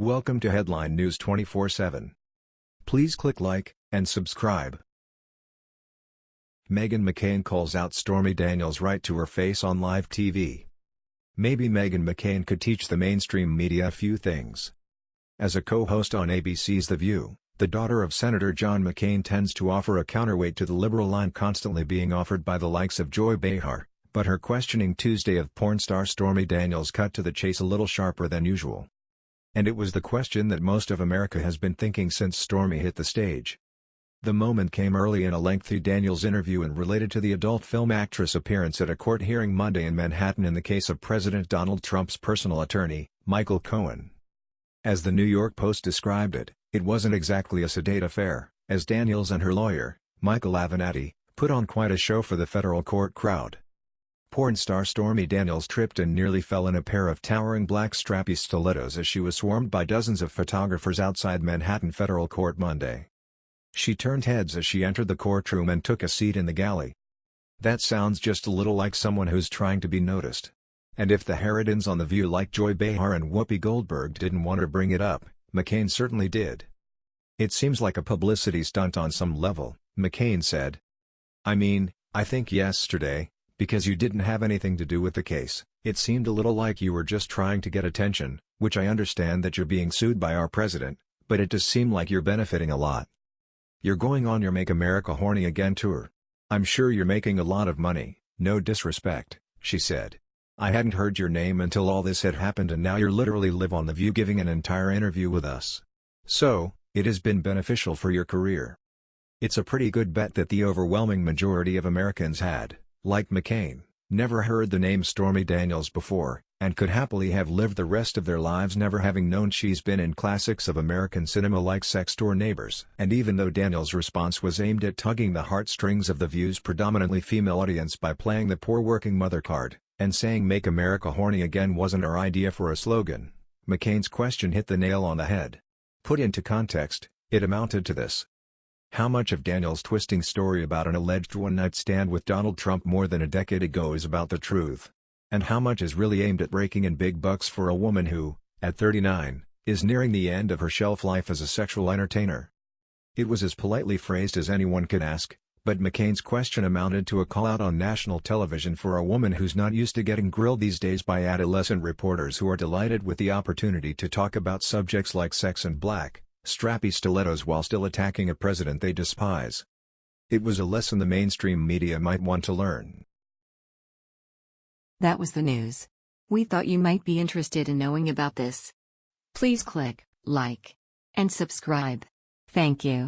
Welcome to Headline News 24/7. Please click like and subscribe. Meghan McCain calls out Stormy Daniels right to her face on live TV. Maybe Meghan McCain could teach the mainstream media a few things. As a co-host on ABC's The View, the daughter of Senator John McCain tends to offer a counterweight to the liberal line constantly being offered by the likes of Joy Behar, but her questioning Tuesday of porn star Stormy Daniels cut to the chase a little sharper than usual. And it was the question that most of America has been thinking since Stormy hit the stage. The moment came early in a lengthy Daniels interview and related to the adult film actress' appearance at a court hearing Monday in Manhattan in the case of President Donald Trump's personal attorney, Michael Cohen. As the New York Post described it, it wasn't exactly a sedate affair, as Daniels and her lawyer, Michael Avenatti, put on quite a show for the federal court crowd. Porn star Stormy Daniels tripped and nearly fell in a pair of towering black strappy stilettos as she was swarmed by dozens of photographers outside Manhattan federal court Monday. She turned heads as she entered the courtroom and took a seat in the galley. That sounds just a little like someone who's trying to be noticed. And if the Harridans on The View like Joy Behar and Whoopi Goldberg didn't want to bring it up, McCain certainly did. It seems like a publicity stunt on some level, McCain said. I mean, I think yesterday, because you didn't have anything to do with the case, it seemed a little like you were just trying to get attention, which I understand that you're being sued by our president, but it does seem like you're benefiting a lot. You're going on your Make America Horny Again tour. I'm sure you're making a lot of money, no disrespect, she said. I hadn't heard your name until all this had happened and now you're literally live on The View giving an entire interview with us. So, it has been beneficial for your career. It's a pretty good bet that the overwhelming majority of Americans had like McCain, never heard the name Stormy Daniels before, and could happily have lived the rest of their lives never having known she's been in classics of American cinema like Sex Door Neighbors. And even though Daniels' response was aimed at tugging the heartstrings of the View's predominantly female audience by playing the poor working mother card, and saying Make America Horny Again wasn't our idea for a slogan, McCain's question hit the nail on the head. Put into context, it amounted to this. How much of Daniel's twisting story about an alleged one-night stand with Donald Trump more than a decade ago is about the truth? And how much is really aimed at raking in big bucks for a woman who, at 39, is nearing the end of her shelf life as a sexual entertainer? It was as politely phrased as anyone could ask, but McCain's question amounted to a call-out on national television for a woman who's not used to getting grilled these days by adolescent reporters who are delighted with the opportunity to talk about subjects like sex and black strappy stilettos while still attacking a president they despise. It was a lesson the mainstream media might want to learn. That was the news. We thought you might be interested in knowing about this. Please click like and subscribe. Thank you.